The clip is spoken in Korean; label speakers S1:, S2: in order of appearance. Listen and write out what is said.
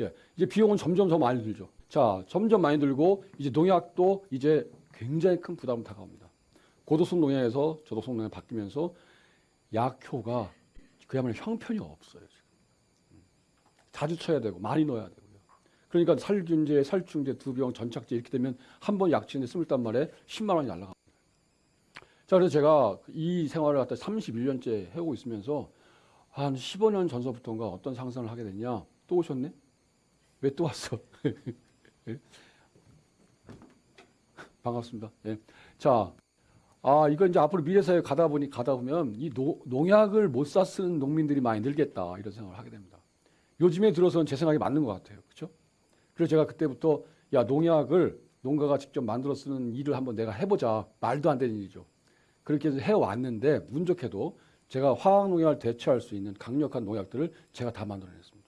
S1: 예, 이제 비용은 점점 더 많이 들죠. 자, 점점 많이 들고 이제 농약도 이제 굉장히 큰 부담을 다가옵니다. 고도성 농약에서 저도성 농약 바뀌면서 약효가 그야말로 형편이 없어요. 지금. 음. 자주 쳐야 되고 많이 넣어야 되고요. 그러니까 살균제, 살충제, 두 병, 전착제 이렇게 되면 한 번 약치는데 스물단 말에 10만 원이 날라갑니다. 자, 그래서 제가 이 생활을 갖다 31년째 해오고 있으면서 한 15년 전서부터인가 어떤 상상을 하게 됐냐? 또 오셨네? 왜 또 왔어? 예? 반갑습니다. 예. 자, 아, 이거 이제 앞으로 미래사회 가다 보니 가다 보면 이 노, 농약을 못 사 쓰는 농민들이 많이 늘겠다 이런 생각을 하게 됩니다. 요즘에 들어서는 제 생각이 맞는 것 같아요. 그렇죠? 그래서 제가 그때부터 야 농약을 농가가 직접 만들어 쓰는 일을 한번 내가 해보자 말도 안 되는 일이죠. 그렇게 해서 해왔는데 운 좋게도 제가 화학 농약을 대처할 수 있는 강력한 농약들을 제가 다 만들어냈습니다.